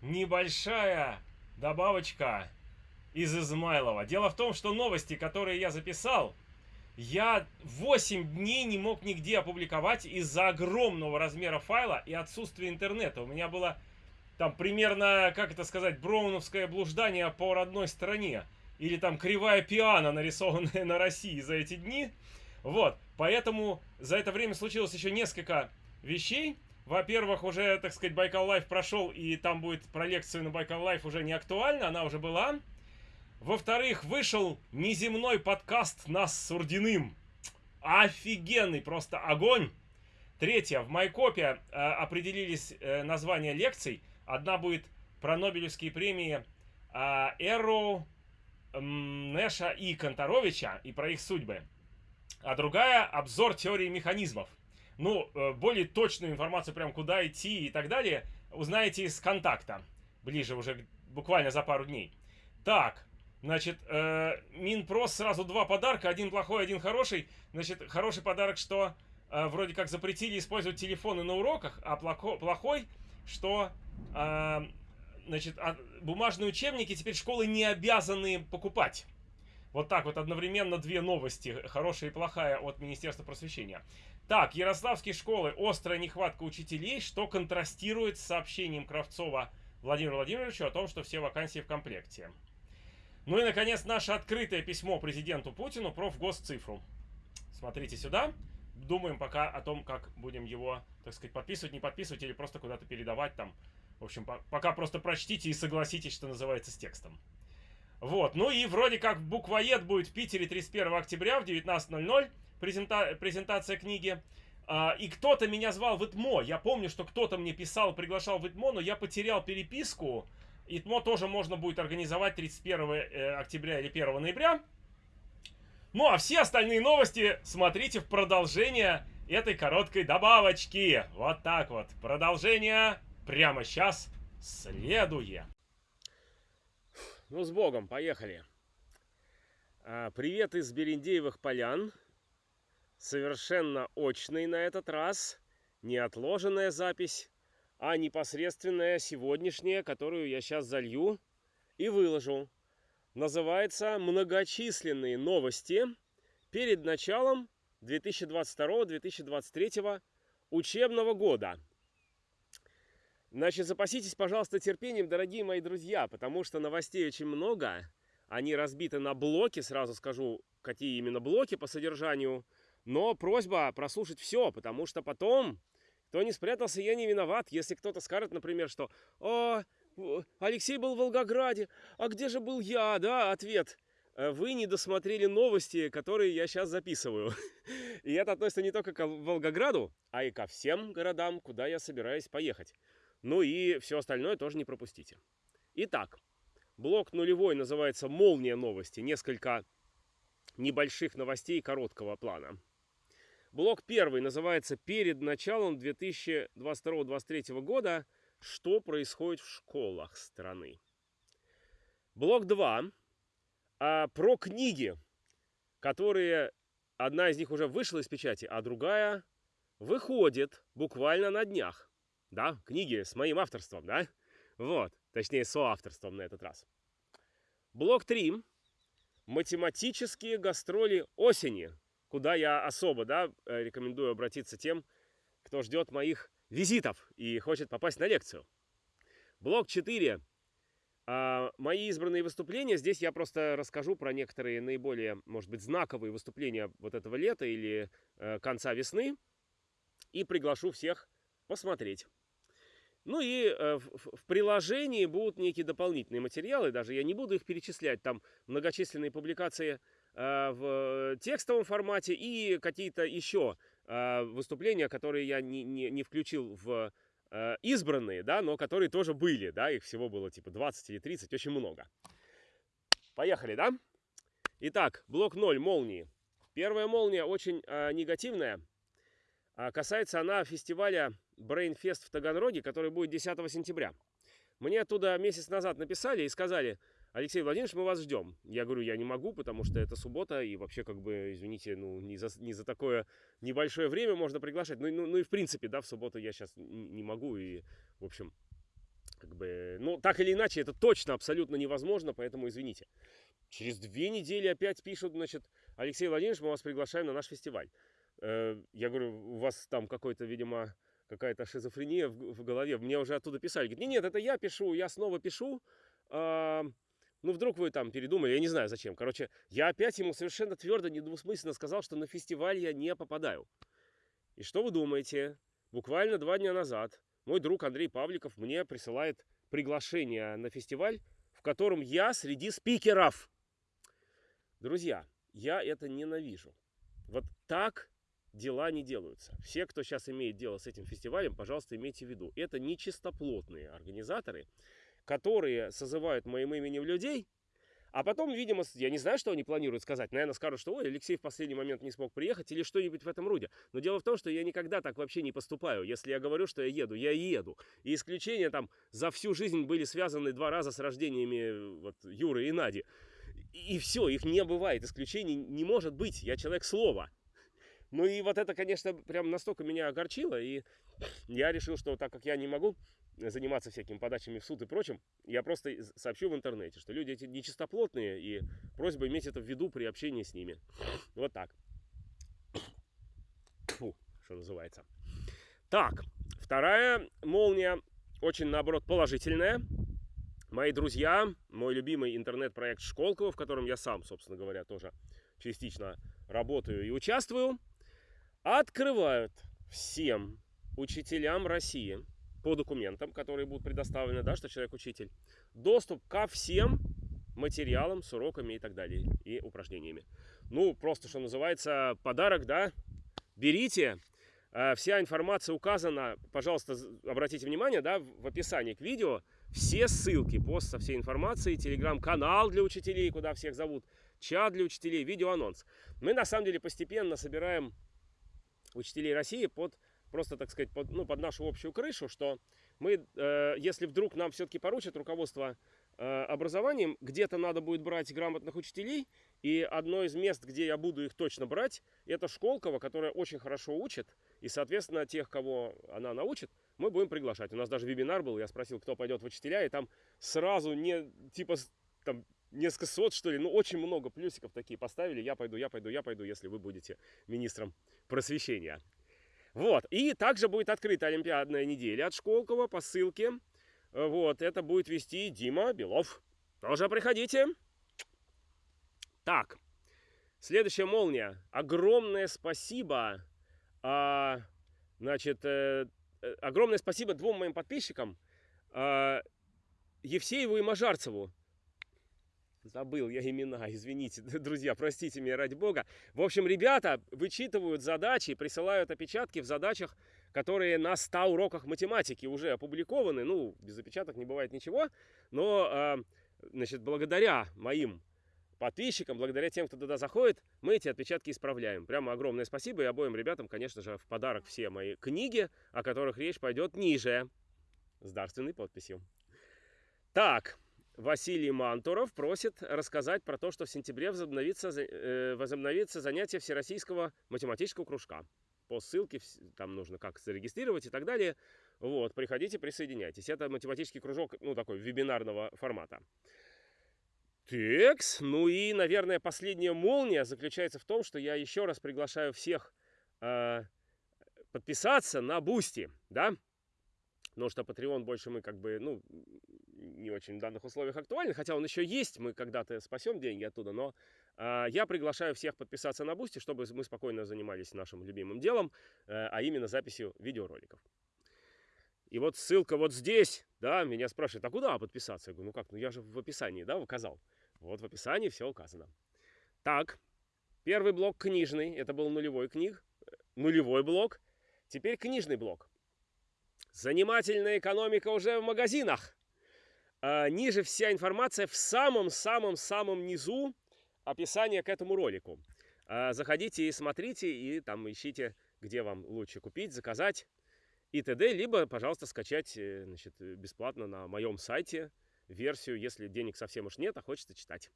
небольшая добавочка из Измайлова. Дело в том, что новости, которые я записал, я 8 дней не мог нигде опубликовать из-за огромного размера файла и отсутствия интернета. У меня было там примерно, как это сказать, броуновское блуждание по родной стране. Или там кривая пиано, нарисованная на России за эти дни. Вот, поэтому за это время случилось еще несколько вещей. Во-первых, уже, так сказать, Байкал Live прошел, и там будет про лекцию на Байкал Live уже не актуальна, она уже была. Во-вторых, вышел неземной подкаст нас с Урдиным. Офигенный, просто огонь. Третье, в Майкопе э, определились э, названия лекций. Одна будет про Нобелевские премии э, Эру, э, Нэша и Конторовича и про их судьбы. А другая обзор теории механизмов. Ну, э, более точную информацию, прям куда идти и так далее, узнаете из контакта. Ближе уже буквально за пару дней. Так, Значит, э, Минпрос сразу два подарка, один плохой, один хороший. Значит, хороший подарок, что э, вроде как запретили использовать телефоны на уроках, а плохо, плохой, что э, значит, а, бумажные учебники теперь школы не обязаны покупать. Вот так вот одновременно две новости, хорошая и плохая от Министерства просвещения. Так, ярославские школы, острая нехватка учителей, что контрастирует с сообщением Кравцова Владимиру Владимировичу о том, что все вакансии в комплекте. Ну и, наконец, наше открытое письмо президенту Путину про госцифру. Смотрите сюда. Думаем пока о том, как будем его, так сказать, подписывать, не подписывать или просто куда-то передавать там. В общем, по пока просто прочтите и согласитесь, что называется, с текстом. Вот, ну и вроде как буквоед будет в Питере 31 октября в 19.00, презента презентация книги. А, и кто-то меня звал в ИТМО, я помню, что кто-то мне писал, приглашал в ИТМО, но я потерял переписку, ИТМО тоже можно будет организовать 31 э, октября или 1 ноября. Ну а все остальные новости смотрите в продолжение этой короткой добавочки. Вот так вот. Продолжение прямо сейчас следует. Ну, с Богом, поехали. А, привет из Берендеевых полян. Совершенно очный на этот раз. Неотложенная запись а непосредственная сегодняшняя, которую я сейчас залью и выложу. Называется «Многочисленные новости перед началом 2022-2023 учебного года». Значит, запаситесь, пожалуйста, терпением, дорогие мои друзья, потому что новостей очень много. Они разбиты на блоки, сразу скажу, какие именно блоки по содержанию. Но просьба прослушать все, потому что потом кто не спрятался, я не виноват. Если кто-то скажет, например, что «О, Алексей был в Волгограде, а где же был я?» Да, ответ «Э, вы не досмотрели новости, которые я сейчас записываю. И это относится не только к Волгограду, а и ко всем городам, куда я собираюсь поехать. Ну и все остальное тоже не пропустите. Итак, блок нулевой называется «Молния новости». Несколько небольших новостей короткого плана. Блок первый называется «Перед началом 2022-2023 года. Что происходит в школах страны?». Блок 2 а, про книги, которые... Одна из них уже вышла из печати, а другая выходит буквально на днях. Да, книги с моим авторством, да? Вот, точнее, соавторством на этот раз. Блок 3. Математические гастроли осени куда я особо да, э, рекомендую обратиться тем, кто ждет моих визитов и хочет попасть на лекцию. Блок 4. А, мои избранные выступления. Здесь я просто расскажу про некоторые наиболее, может быть, знаковые выступления вот этого лета или э, конца весны. И приглашу всех посмотреть. Ну и э, в, приложении будут некие дополнительные материалы, даже я не буду их перечислять, там многочисленные публикации в текстовом формате и какие-то еще э, выступления, которые я не, не, не включил в э, избранные, да, но которые тоже были, да, их всего было типа 20 или 30, очень много. Поехали, да? Итак, блок 0, молнии. Первая молния очень э, негативная. А касается она фестиваля Brainfest в Таганроге, который будет 10 сентября. Мне оттуда месяц назад написали и сказали, Алексей Владимирович, мы вас ждем. Я говорю, я не могу, потому что это суббота, и вообще, как бы, извините, ну, не за, не за такое небольшое время можно приглашать. Ну, ну, ну и в принципе, да, в субботу я сейчас не могу, и, в общем, как бы, ну, так или иначе, это точно абсолютно невозможно, поэтому извините. Через две недели опять пишут, значит, Алексей Владимирович, мы вас приглашаем на наш фестиваль. Э, я говорю, у вас там какой-то, видимо, какая-то шизофрения в, в голове. Мне уже оттуда писали. Говорит, нет, нет, это я пишу, я снова пишу. Ну, вдруг вы там передумали, я не знаю зачем. Короче, я опять ему совершенно твердо, недвусмысленно сказал, что на фестиваль я не попадаю. И что вы думаете? Буквально два дня назад мой друг Андрей Павликов мне присылает приглашение на фестиваль, в котором я среди спикеров. Друзья, я это ненавижу. Вот так дела не делаются. Все, кто сейчас имеет дело с этим фестивалем, пожалуйста, имейте в виду. Это не чистоплотные организаторы, которые созывают моим именем людей, а потом, видимо, я не знаю, что они планируют сказать. Наверное, скажут, что ой, Алексей в последний момент не смог приехать или что-нибудь в этом роде. Но дело в том, что я никогда так вообще не поступаю. Если я говорю, что я еду, я еду. И исключения там за всю жизнь были связаны два раза с рождениями вот, Юры и Нади. И все, их не бывает. Исключений не может быть. Я человек слова. Ну и вот это, конечно, прям настолько меня огорчило, и я решил, что так как я не могу заниматься всякими подачами в суд и прочим, я просто сообщу в интернете, что люди эти нечистоплотные, и просьба иметь это в виду при общении с ними. Вот так. Фу, что называется. Так, вторая молния, очень, наоборот, положительная. Мои друзья, мой любимый интернет-проект Школково, в котором я сам, собственно говоря, тоже частично работаю и участвую – открывают всем учителям России по документам, которые будут предоставлены, да, что человек учитель, доступ ко всем материалам с уроками и так далее, и упражнениями. Ну, просто, что называется, подарок, да, берите, э, вся информация указана, пожалуйста, обратите внимание, да, в описании к видео, все ссылки, пост со всей информацией, телеграм-канал для учителей, куда всех зовут, чат для учителей, видеоанонс. Мы, на самом деле, постепенно собираем учителей России под просто, так сказать, под, ну, под нашу общую крышу, что мы, э, если вдруг нам все-таки поручат руководство э, образованием, где-то надо будет брать грамотных учителей, и одно из мест, где я буду их точно брать, это Школково, которая очень хорошо учит, и, соответственно, тех, кого она научит, мы будем приглашать. У нас даже вебинар был, я спросил, кто пойдет в учителя, и там сразу не, типа, там, несколько сот, что ли, ну, очень много плюсиков такие поставили, я пойду, я пойду, я пойду, если вы будете министром просвещения. Вот, и также будет открыта Олимпиадная неделя от Школкова по ссылке. Вот, это будет вести Дима Белов. Тоже приходите. Так, следующая молния. Огромное спасибо, а, значит, э, э, огромное спасибо двум моим подписчикам, а, Евсееву и Мажарцеву. Забыл я имена, извините, друзья, простите меня ради бога. В общем, ребята вычитывают задачи, присылают опечатки в задачах, которые на 100 уроках математики уже опубликованы. Ну, без опечаток не бывает ничего, но, а, значит, благодаря моим подписчикам, благодаря тем, кто туда заходит, мы эти отпечатки исправляем. Прямо огромное спасибо и обоим ребятам, конечно же, в подарок все мои книги, о которых речь пойдет ниже, с дарственной подписью. Так, Василий Мантуров просит рассказать про то, что в сентябре возобновится, э, возобновится занятие Всероссийского математического кружка. По ссылке там нужно как зарегистрировать и так далее. Вот, приходите, присоединяйтесь. Это математический кружок, ну, такой вебинарного формата. Текс. Ну и, наверное, последняя молния заключается в том, что я еще раз приглашаю всех э, подписаться на Бусти, да? Потому что Patreon больше мы как бы, ну, не очень в данных условиях актуален, хотя он еще есть, мы когда-то спасем деньги оттуда, но э, я приглашаю всех подписаться на Бусти, чтобы мы спокойно занимались нашим любимым делом, э, а именно записью видеороликов. И вот ссылка вот здесь, да, меня спрашивают, а куда подписаться? Я говорю, ну как, ну я же в описании, да, указал. Вот в описании все указано. Так, первый блок книжный, это был нулевой книг, нулевой блок. Теперь книжный блок. Занимательная экономика уже в магазинах. А, ниже вся информация в самом-самом-самом низу описания к этому ролику. А, заходите и смотрите, и там ищите, где вам лучше купить, заказать и т.д. Либо, пожалуйста, скачать э, значит, бесплатно на моем сайте версию, если денег совсем уж нет, а хочется читать.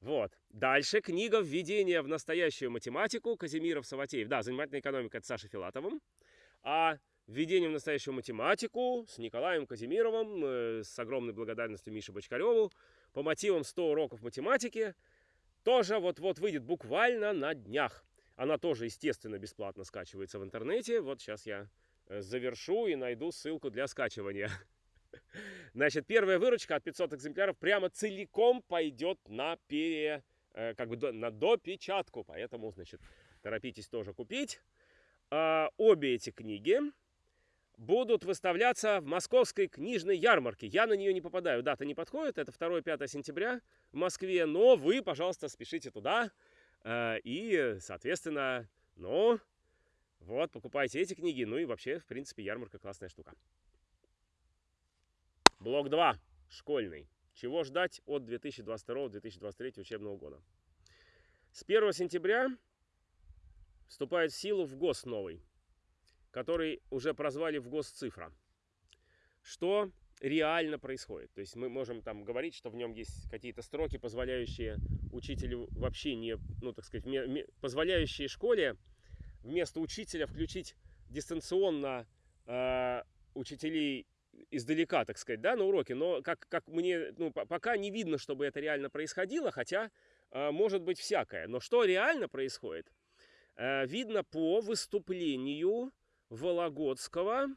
Вот. Дальше книга «Введение в настоящую математику» Казимиров Саватеев. Да, «Занимательная экономика» от Саши Филатовым. А введением в настоящую математику с Николаем Казимировым, э, с огромной благодарностью Мише Бочкареву, по мотивам 100 уроков математики, тоже вот-вот выйдет буквально на днях. Она тоже, естественно, бесплатно скачивается в интернете. Вот сейчас я э, завершу и найду ссылку для скачивания. Значит, первая выручка от 500 экземпляров прямо целиком пойдет на пере, э, как бы на допечатку. Поэтому, значит, торопитесь тоже купить. А, обе эти книги будут выставляться в московской книжной ярмарке. Я на нее не попадаю, дата не подходит, это 2-5 сентября в Москве, но вы, пожалуйста, спешите туда. Э, и, соответственно, ну, вот, покупайте эти книги, ну и вообще, в принципе, ярмарка классная штука. Блок 2. Школьный. Чего ждать от 2022-2023 учебного года? С 1 сентября вступает в силу в ГОС новый, который уже прозвали в ГОС цифра. Что реально происходит? То есть мы можем там говорить, что в нем есть какие-то строки, позволяющие учителю вообще не, ну так сказать, позволяющие школе вместо учителя включить дистанционно э, учителей издалека, так сказать, да, на уроке, но как, как мне, ну, пока не видно, чтобы это реально происходило, хотя э, может быть всякое. Но что реально происходит, э, видно по выступлению Вологодского.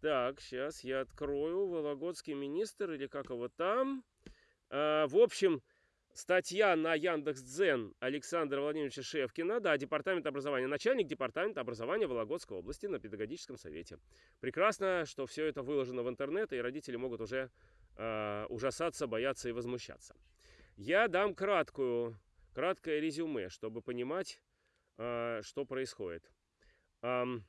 Так, сейчас я открою. Вологодский министр или как его там. Э, в общем, Статья на Яндекс.Дзен Александра Владимировича Шевкина, да, департамент образования, начальник департамента образования Вологодской области на педагогическом совете. Прекрасно, что все это выложено в интернет, и родители могут уже э, ужасаться, бояться и возмущаться. Я дам краткую, краткое резюме, чтобы понимать, э, что происходит. Эм,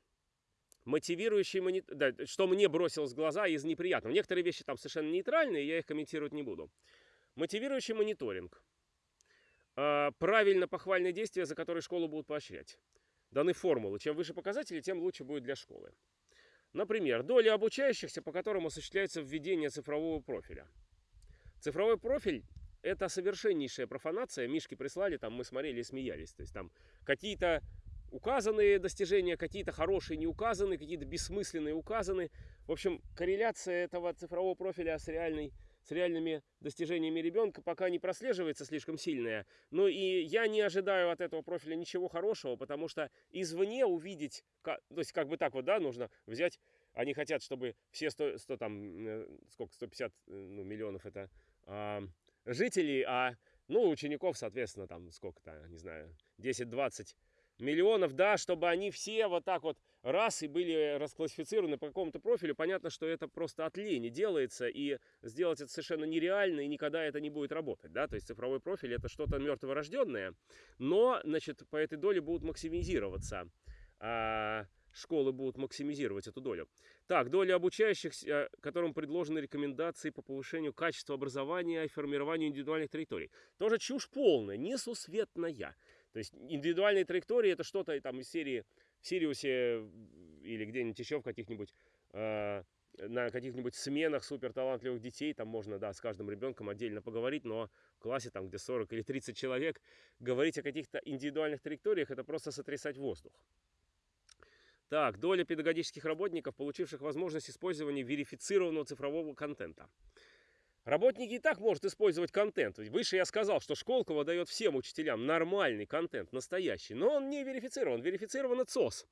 мотивирующий монитор, да, что мне бросилось в глаза из неприятного. Некоторые вещи там совершенно нейтральные, я их комментировать не буду. Мотивирующий мониторинг. А, правильно похвальные действия, за которые школу будут поощрять. Даны формулы. Чем выше показатели, тем лучше будет для школы. Например, доля обучающихся, по которым осуществляется введение цифрового профиля. Цифровой профиль – это совершеннейшая профанация. Мишки прислали, там мы смотрели и смеялись. То есть там какие-то указанные достижения, какие-то хорошие не указаны, какие-то бессмысленные указаны. В общем, корреляция этого цифрового профиля с реальной с реальными достижениями ребенка пока не прослеживается слишком сильная. Но и я не ожидаю от этого профиля ничего хорошего, потому что извне увидеть, то есть как бы так вот, да, нужно взять, они хотят, чтобы все 100, 100 там, э, сколько, 150 э, ну, миллионов это а, жителей, а, ну, учеников, соответственно, там сколько-то, не знаю, 10-20 миллионов, да, чтобы они все вот так вот раз и были расклассифицированы по какому-то профилю, понятно, что это просто от лени делается, и сделать это совершенно нереально, и никогда это не будет работать, да, то есть цифровой профиль это что-то мертворожденное, но, значит, по этой доле будут максимизироваться а, школы будут максимизировать эту долю. Так, доля обучающихся, которым предложены рекомендации по повышению качества образования и формированию индивидуальных траекторий. Тоже чушь полная, несусветная. То есть индивидуальные траектории это что-то там из серии в Сириусе или где-нибудь еще в каких-нибудь э, на каких-нибудь сменах супер талантливых детей, там можно, да, с каждым ребенком отдельно поговорить, но в классе, там, где 40 или 30 человек, говорить о каких-то индивидуальных траекториях, это просто сотрясать воздух. Так, доля педагогических работников, получивших возможность использования верифицированного цифрового контента. Работники и так может использовать контент. Выше я сказал, что Школково дает всем учителям нормальный контент, настоящий. Но он не верифицирован. Верифицирован ЦОС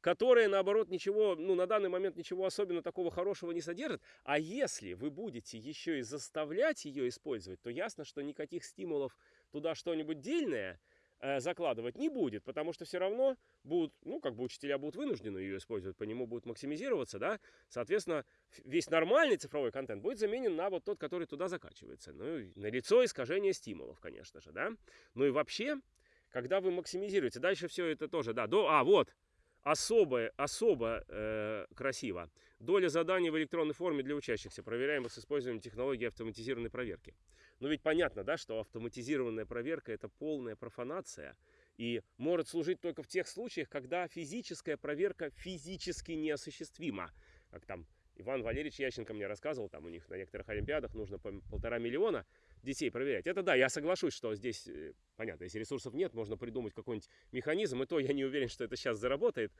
которая, наоборот, ничего, ну, на данный момент ничего особенно такого хорошего не содержит. А если вы будете еще и заставлять ее использовать, то ясно, что никаких стимулов туда что-нибудь дельное – закладывать не будет, потому что все равно будут, ну, как бы учителя будут вынуждены ее использовать, по нему будут максимизироваться, да, соответственно, весь нормальный цифровой контент будет заменен на вот тот, который туда закачивается. Ну, на лицо искажение стимулов, конечно же, да. Ну и вообще, когда вы максимизируете, дальше все это тоже, да, до, а, вот, особо, особо э, красиво. Доля заданий в электронной форме для учащихся, проверяемых с использованием технологии автоматизированной проверки. Ну ведь понятно, да, что автоматизированная проверка это полная профанация и может служить только в тех случаях, когда физическая проверка физически неосуществима. Как там Иван Валерьевич Ященко мне рассказывал, там у них на некоторых олимпиадах нужно по полтора миллиона детей проверять. Это да, я соглашусь, что здесь, э, понятно, если ресурсов нет, можно придумать какой-нибудь механизм, и то я не уверен, что это сейчас заработает.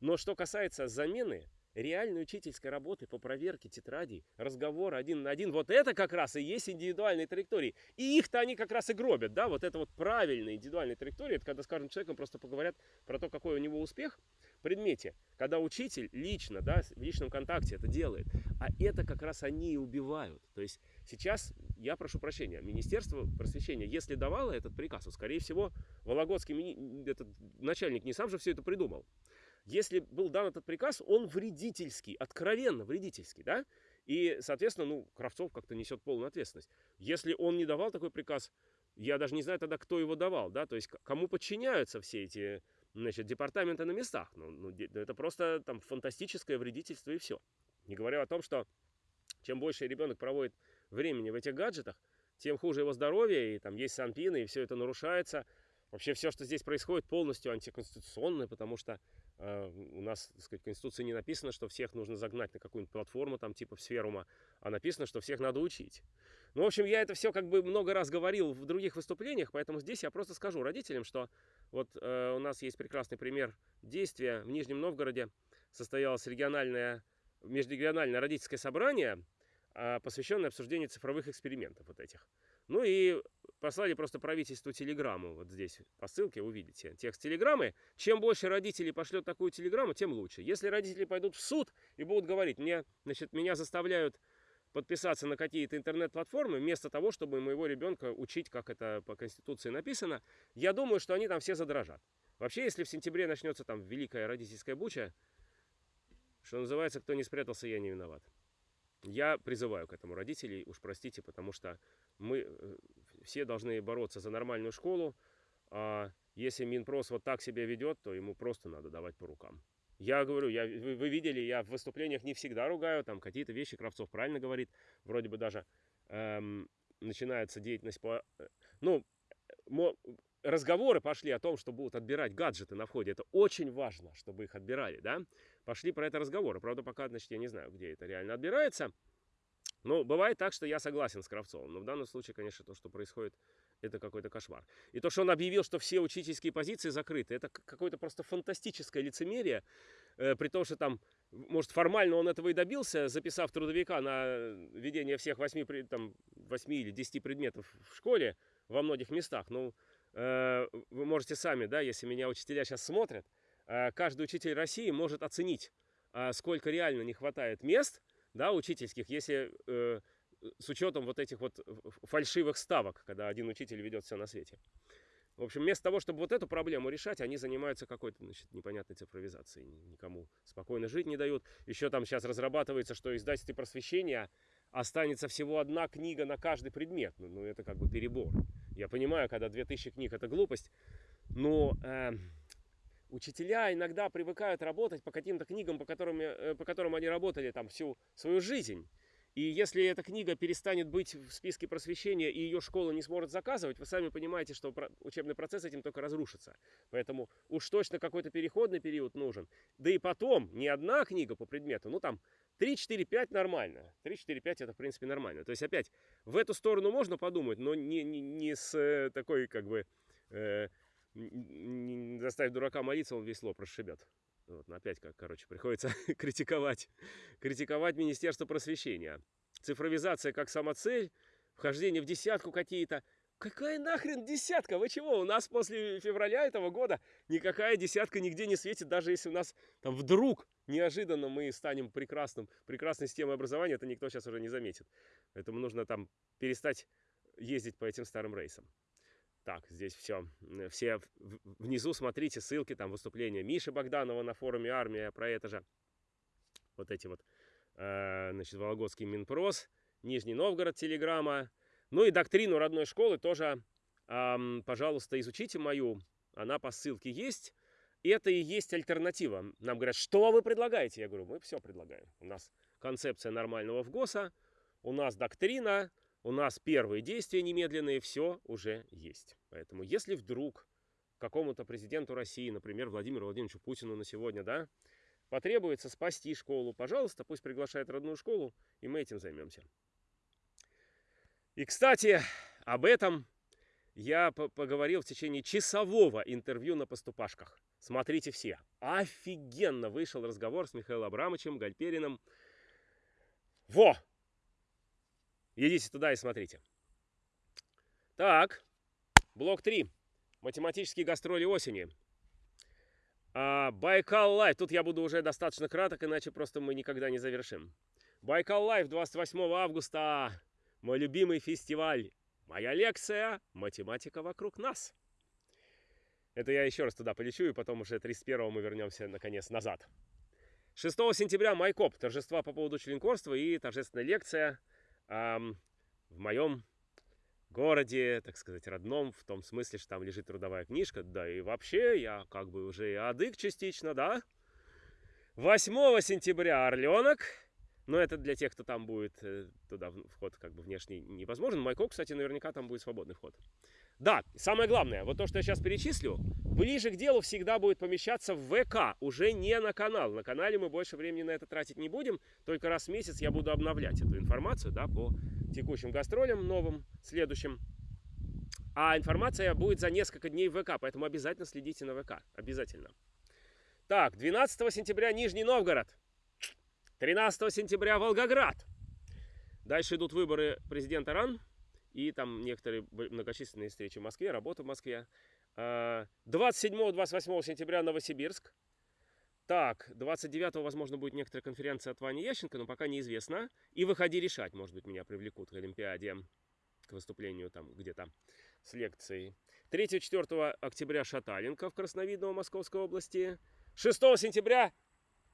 Но что касается замены реальной учительской работы по проверке тетрадей, разговор один на один, вот это как раз и есть индивидуальные траектории. И их-то они как раз и гробят, да, вот это вот правильные индивидуальные траектории, это когда, скажем, человеком просто поговорят про то, какой у него успех в предмете, когда учитель лично, да, в личном контакте это делает. А это как раз они и убивают. То есть сейчас, я прошу прощения, Министерство просвещения, если давало этот приказ, то, скорее всего, Вологодский этот начальник не сам же все это придумал если был дан этот приказ, он вредительский, откровенно вредительский, да? И, соответственно, ну, Кравцов как-то несет полную ответственность. Если он не давал такой приказ, я даже не знаю тогда, кто его давал, да? То есть кому подчиняются все эти, значит, департаменты на местах. Ну, ну это просто там фантастическое вредительство и все. Не говоря о том, что чем больше ребенок проводит времени в этих гаджетах, тем хуже его здоровье, и там есть санпины, и все это нарушается. Вообще все, что здесь происходит, полностью антиконституционное, потому что у нас, так сказать, в Конституции не написано, что всех нужно загнать на какую-нибудь платформу, там типа сферума, а написано, что всех надо учить. Ну, в общем, я это все как бы много раз говорил в других выступлениях, поэтому здесь я просто скажу родителям, что вот э, у нас есть прекрасный пример действия. В Нижнем Новгороде состоялось региональное, межрегиональное родительское собрание, э, посвященное обсуждению цифровых экспериментов вот этих. Ну и послали просто правительству телеграмму. Вот здесь по ссылке увидите текст телеграммы. Чем больше родителей пошлет такую телеграмму, тем лучше. Если родители пойдут в суд и будут говорить, мне, значит, меня заставляют подписаться на какие-то интернет-платформы, вместо того, чтобы моего ребенка учить, как это по Конституции написано, я думаю, что они там все задрожат. Вообще, если в сентябре начнется там великая родительская буча, что называется, кто не спрятался, я не виноват. Я призываю к этому родителей, уж простите, потому что мы э, все должны бороться за нормальную школу, а если Минпрос вот так себя ведет, то ему просто надо давать по рукам. Я говорю, я, вы, вы видели, я в выступлениях не всегда ругаю, там какие-то вещи Кравцов правильно говорит, вроде бы даже эм, начинается деятельность по... Э, ну, разговоры пошли о том, что будут отбирать гаджеты на входе. Это очень важно, чтобы их отбирали, да? Пошли про это разговоры. Правда, пока, значит, я не знаю, где это реально отбирается. Ну, бывает так, что я согласен с Кравцовым, но в данном случае, конечно, то, что происходит, это какой-то кошмар. И то, что он объявил, что все учительские позиции закрыты, это какое-то просто фантастическое лицемерие, э, при том, что там, может, формально он этого и добился, записав трудовика на ведение всех 8, там, 8 или 10 предметов в школе во многих местах. Ну, э, вы можете сами, да, если меня учителя сейчас смотрят, э, каждый учитель России может оценить, э, сколько реально не хватает мест – да, учительских, если э, с учетом вот этих вот фальшивых ставок, когда один учитель ведет все на свете. В общем, вместо того, чтобы вот эту проблему решать, они занимаются какой-то, значит, непонятной цифровизацией. Никому спокойно жить не дают. Еще там сейчас разрабатывается, что издательстве просвещения останется всего одна книга на каждый предмет. Ну, ну это как бы перебор. Я понимаю, когда 2000 книг это глупость, но э, Учителя иногда привыкают работать по каким-то книгам, по которым, э, по которым они работали там всю свою жизнь. И если эта книга перестанет быть в списке просвещения и ее школа не сможет заказывать, вы сами понимаете, что учебный процесс этим только разрушится. Поэтому уж точно какой-то переходный период нужен. Да и потом, не одна книга по предмету, ну там 3, 4, 5 нормально. 3, 4, 5 это в принципе нормально. То есть опять в эту сторону можно подумать, но не, не, не с э, такой как бы... Э, заставить дурака молиться, он весь лоб расшибет. Вот, опять, как, короче, приходится критиковать, критиковать Министерство просвещения. Цифровизация как самоцель, вхождение в десятку какие-то. Какая нахрен десятка? Вы чего? У нас после февраля этого года никакая десятка нигде не светит, даже если у нас там вдруг неожиданно мы станем прекрасным, прекрасной системой образования, это никто сейчас уже не заметит. Поэтому нужно там перестать ездить по этим старым рейсам. Так, здесь все. Все внизу смотрите ссылки, там выступления Миши Богданова на форуме «Армия» про это же. Вот эти вот, э, значит, Вологодский Минпрос, Нижний Новгород, Телеграмма. Ну и доктрину родной школы тоже, пожалуйста, изучите мою. Она по ссылке есть. Это и есть альтернатива. Нам говорят, что вы предлагаете? Я говорю, мы все предлагаем. У нас концепция нормального ВГОСа, у нас доктрина, у нас первые действия немедленные, все уже есть. Поэтому если вдруг какому-то президенту России, например, Владимиру Владимировичу Путину на сегодня, да, потребуется спасти школу, пожалуйста, пусть приглашает родную школу, и мы этим займемся. И, кстати, об этом я поговорил в течение часового интервью на поступашках. Смотрите все. Офигенно вышел разговор с Михаилом Абрамовичем, Гальпериным. Во! Идите туда и смотрите. Так, блок 3. Математические гастроли осени. А, Байкал Live. Тут я буду уже достаточно краток, иначе просто мы никогда не завершим. Байкал Live 28 августа. Мой любимый фестиваль. Моя лекция «Математика вокруг нас». Это я еще раз туда полечу, и потом уже 31 мы вернемся, наконец, назад. 6 сентября Майкоп, торжества по поводу членкорства и торжественная лекция в моем городе, так сказать, родном, в том смысле, что там лежит трудовая книжка, да и вообще я как бы уже и адык частично, да. 8 сентября Орленок, но это для тех, кто там будет, э, туда вход как бы внешний невозможен. Майкоп, кстати, наверняка там будет свободный вход. Да, самое главное, вот то, что я сейчас перечислю, ближе к делу всегда будет помещаться в ВК, уже не на канал. На канале мы больше времени на это тратить не будем, только раз в месяц я буду обновлять эту информацию, да, по текущим гастролям, новым, следующим. А информация будет за несколько дней в ВК, поэтому обязательно следите на ВК, обязательно. Так, 12 сентября Нижний Новгород, 13 сентября Волгоград. Дальше идут выборы президента РАН, и там некоторые многочисленные встречи в Москве, работа в Москве. 27-28 а, сентября Новосибирск. Так, 29-го, возможно, будет некоторая конференция от Вани Ященко, но пока неизвестно. И выходи решать, может быть, меня привлекут к Олимпиаде, к выступлению там где-то с лекцией. 3-4 октября Шаталенко в Красновидново Московской области. 6 сентября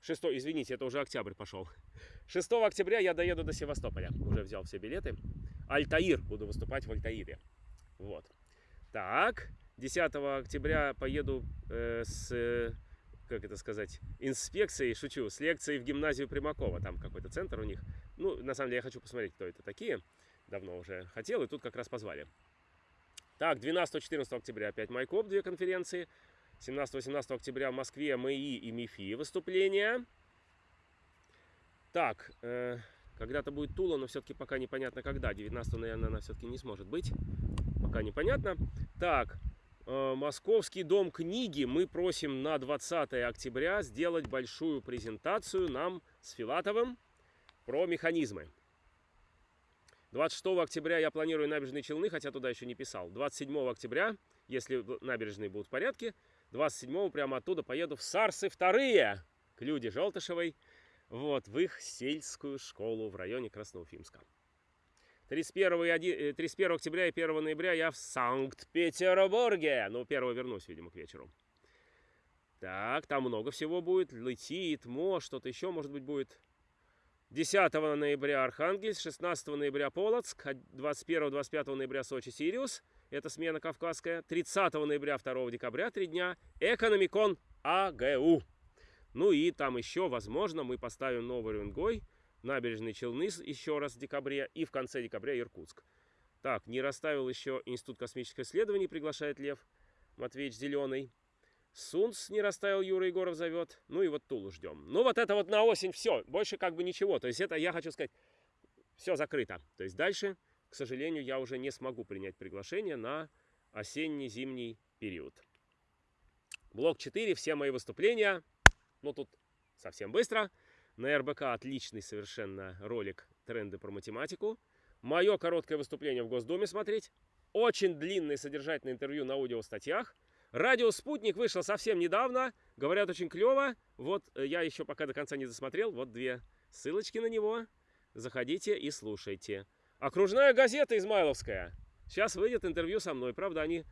6, извините, это уже октябрь пошел. 6 октября я доеду до Севастополя. Уже взял все билеты. Альтаир. Буду выступать в Альтаире. Вот. Так. 10 октября поеду э, с, как это сказать, инспекцией, шучу, с лекцией в гимназию Примакова. Там какой-то центр у них. Ну, на самом деле, я хочу посмотреть, кто это такие. Давно уже хотел, и тут как раз позвали. Так, 12-14 октября опять Майкоп, две конференции. 17-18 октября в Москве МИИ и МИФИ выступления. Так, э, когда-то будет Тула, но все-таки пока непонятно когда. 19 наверное, она все-таки не сможет быть. Пока непонятно. Так, э, Московский дом книги мы просим на 20 октября сделать большую презентацию нам с Филатовым про механизмы. 26 октября я планирую набережные Челны, хотя туда еще не писал. 27 октября, если набережные будут в порядке, 27 прямо оттуда поеду в Сарсы вторые к Люде Желтышевой, вот, в их сельскую школу в районе Красноуфимска. 31, 31 октября и 1 ноября я в Санкт-Петербурге. Ну, 1 вернусь, видимо, к вечеру. Так, там много всего будет. Лети, ТМО, что-то еще, может быть, будет. 10 ноября Архангельск, 16 ноября Полоцк, 21-25 ноября Сочи, Сириус – это смена кавказская. 30 ноября, 2 декабря, три дня, Экономикон АГУ. Ну и там еще, возможно, мы поставим новый Рунгой, набережные Челны еще раз в декабре и в конце декабря Иркутск. Так, не расставил еще Институт космических исследований, приглашает Лев Матвеевич Зеленый. Сунц не расставил, Юра Егоров зовет. Ну и вот Тулу ждем. Ну вот это вот на осень все, больше как бы ничего. То есть это, я хочу сказать, все закрыто. То есть дальше к сожалению, я уже не смогу принять приглашение на осенне-зимний период. Блок 4, все мои выступления, ну тут совсем быстро. На РБК отличный совершенно ролик «Тренды про математику». Мое короткое выступление в Госдуме смотреть. Очень длинное содержательное интервью на аудиостатьях. Радио «Спутник» вышел совсем недавно. Говорят, очень клево. Вот э, я еще пока до конца не досмотрел. Вот две ссылочки на него. Заходите и слушайте. Окружная газета Измайловская. Сейчас выйдет интервью со мной. Правда, они,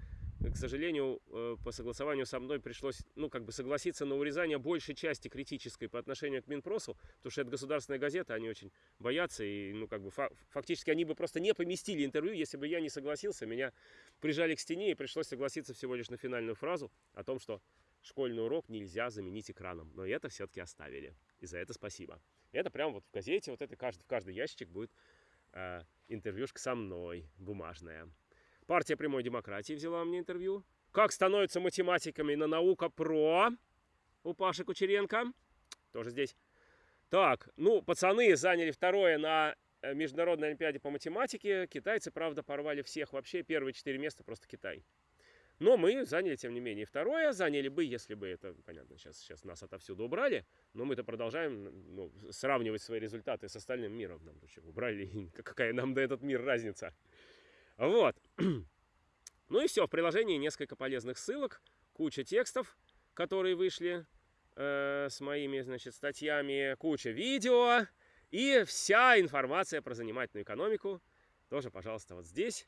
к сожалению, э, по согласованию со мной пришлось, ну, как бы согласиться на урезание большей части критической по отношению к Минпросу, потому что это государственная газета, они очень боятся, и, ну, как бы, фактически они бы просто не поместили интервью, если бы я не согласился. Меня прижали к стене, и пришлось согласиться всего лишь на финальную фразу о том, что школьный урок нельзя заменить экраном. Но это все-таки оставили. И за это спасибо. Это прямо вот в газете, вот это каждый, в каждый ящик будет э, интервьюшка со мной, бумажная. Партия прямой демократии взяла меня интервью. Как становятся математиками на наука про у Паши Кучеренко. Тоже здесь. Так, ну, пацаны заняли второе на э, Международной Олимпиаде по математике. Китайцы, правда, порвали всех вообще. Первые четыре места просто Китай. Но мы заняли, тем не менее, второе. Заняли бы, если бы это, понятно, сейчас, сейчас нас отовсюду убрали. Но мы-то продолжаем ну, сравнивать свои результаты с остальным миром. Нам убрали, какая нам до этот мир разница. Вот. Ну и все, в приложении несколько полезных ссылок, куча текстов, которые вышли э, с моими, значит, статьями, куча видео и вся информация про занимательную экономику. Тоже, пожалуйста, вот здесь.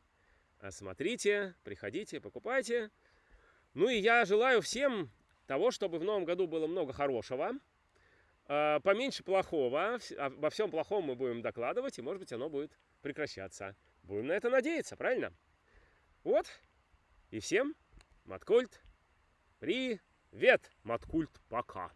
Смотрите, приходите, покупайте. Ну и я желаю всем того, чтобы в новом году было много хорошего, э, поменьше плохого. Обо всем плохом мы будем докладывать, и, может быть, оно будет прекращаться. Будем на это надеяться, правильно? Вот. И всем, Маткульт, привет, Маткульт, пока.